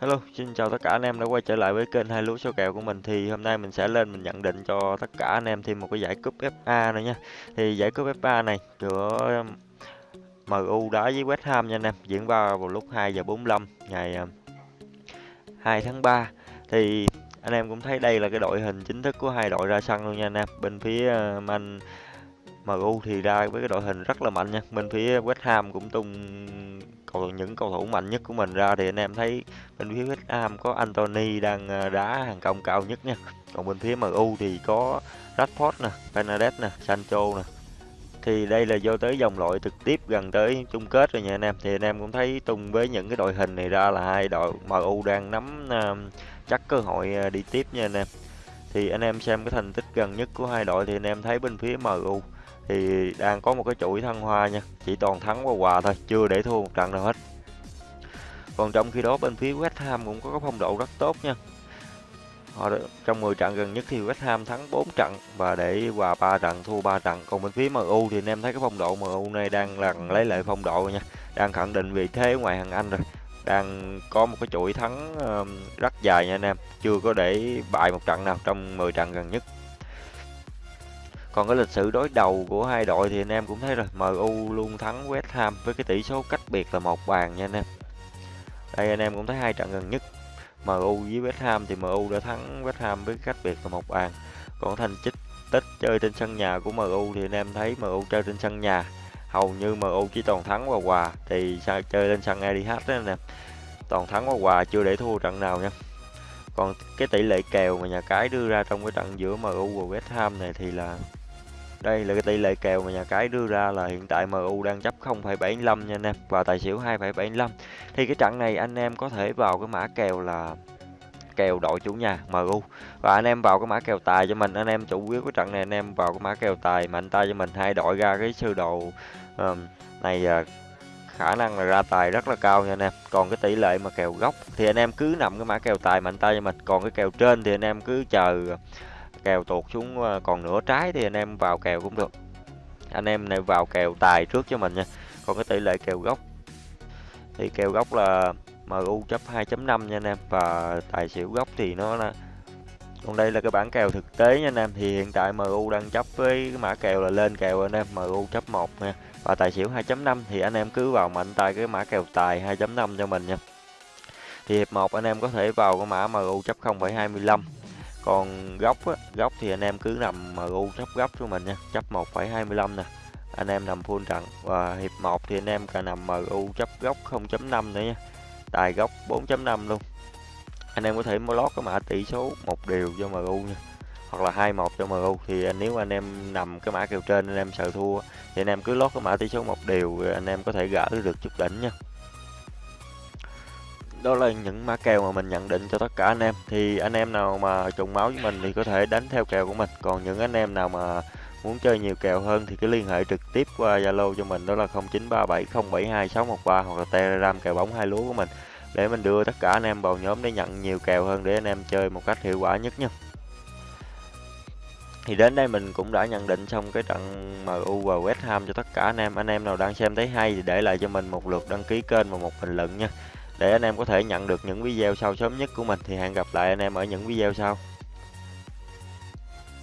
Hello, xin chào tất cả anh em đã quay trở lại với kênh hai lúa số kèo của mình thì hôm nay mình sẽ lên mình nhận định cho tất cả anh em thêm một cái giải cúp FA nữa nha. Thì giải cúp FA này giữa um, MU đá với West Ham nha anh em, diễn ra vào lúc 2 giờ 45 ngày um, 2 tháng 3. Thì anh em cũng thấy đây là cái đội hình chính thức của hai đội ra sân luôn nha anh em. Bên phía um, Man MU thì ra với cái đội hình rất là mạnh nha. Bên phía West Ham cũng tung cầu những cầu thủ mạnh nhất của mình ra thì anh em thấy bên phía West Ham có Anthony đang ờ, đá hàng công cao nhất nha. Còn bên phía MU thì có Rashford nè Fernandes nè Sancho nè. Thì đây là do tới dòng loại trực tiếp gần tới chung kết rồi nha anh em. Thì anh em cũng thấy tung với những cái đội hình này ra là hai đội MU đang nắm uh, chắc cơ hội ờ, đi tiếp nha anh em. Thì anh em xem cái thành tích gần nhất của hai đội thì anh em thấy bên phía MU thì đang có một cái chuỗi thăng hoa nha. Chỉ toàn thắng và hòa thôi, chưa để thua một trận nào hết. Còn trong khi đó, bên phía West Ham cũng có cái phong độ rất tốt nha. Họ trong 10 trận gần nhất thì West Ham thắng 4 trận và để hòa 3 trận, thua 3 trận. Còn bên phía MU thì anh em thấy cái phong độ MU này đang lần lấy lại phong độ nha. Đang khẳng định vị thế ngoài hàng Anh rồi. Đang có một cái chuỗi thắng rất dài nha anh em. Chưa có để bại một trận nào trong 10 trận gần nhất còn cái lịch sử đối đầu của hai đội thì anh em cũng thấy rồi. MU luôn thắng West Ham với cái tỷ số cách biệt là một bàn nha anh em. Đây, anh em cũng thấy hai trận gần nhất. MU với West Ham thì MU đã thắng West Ham với cách biệt là một bàn. Còn thành tích tích chơi trên sân nhà của MU thì anh em thấy MU chơi trên sân nhà. Hầu như MU chỉ toàn thắng và hòa thì sao chơi lên sân Etihad đó anh em. Toàn thắng và hòa chưa để thua trận nào nha. Còn cái tỷ lệ kèo mà nhà cái đưa ra trong cái trận giữa MU và West Ham này thì là đây là cái tỷ lệ kèo mà nhà cái đưa ra là hiện tại MU đang chấp 0,75 nha anh em và tài xỉu 2,75. Thì cái trận này anh em có thể vào cái mã kèo là kèo đội chủ nhà MU và anh em vào cái mã kèo tài cho mình anh em chủ yếu cái trận này anh em vào cái mã kèo tài mạnh tay cho mình hai đội ra cái sơ đồ uh, này uh, khả năng là ra tài rất là cao nha anh em còn cái tỷ lệ mà kèo gốc thì anh em cứ nằm cái mã kèo tài mạnh tay cho mình còn cái kèo trên thì anh em cứ chờ kèo tuột xuống ờ, còn nửa trái thì anh em vào kèo cũng được. Anh em này vào kèo tài trước cho mình nha. Còn cái tỷ lệ kèo gốc, thì kèo gốc là MU chấp 2.5 nha anh em, và tài xỉu gốc thì nó là, còn đây là cái bảng kèo thực tế nha anh em. Thì hiện tại MU đang chấp với cái mã kèo là lên kèo anh em MU chấp 1 nha. Và tài xỉu 2.5 thì anh em cứ vào mạnh tay cái mã kèo tài 2.5 cho mình nha. Thì hiệp 1 anh em có thể vào cái mã MU chấp 0.25 còn góc á, góc thì anh em cứ nằm MU chấp góc cho mình nha chấp 1,25 nè anh em nằm full trận. Và hiệp 1 thì anh em cả nằm MU chấp góc 0.5 nữa nha tài góc 4.5 luôn. Anh em có thể mua lót cái mã tỷ số một điều cho MU nha hoặc là 21 cho MU thì nếu anh em nằm cái mã kèo trên anh em sợ thua thì anh em cứ lót cái mã tỷ số một điều anh em có thể gỡ được chút đỉnh nha đó là những mã kèo mà mình nhận định cho tất cả anh em. Thì anh em nào mà trùng máu với mình thì có thể đánh theo kèo của mình. Còn những anh em nào mà muốn chơi nhiều kèo hơn thì cứ liên hệ trực tiếp qua Zalo cho mình. Đó là 0937072613 hoặc là Telegram kèo bóng hai lúa của mình để mình đưa tất cả anh em vào nhóm để nhận nhiều kèo hơn để anh em chơi một cách hiệu quả nhất nha thì đến đây mình cũng đã nhận định xong cái trận MU và West Ham cho tất cả anh em. Anh em nào đang xem thấy hay thì để lại cho mình một lượt đăng ký kênh và một bình luận nha để anh em có thể nhận được những video sau sớm nhất của mình, thì hẹn gặp lại anh em ở những video sau.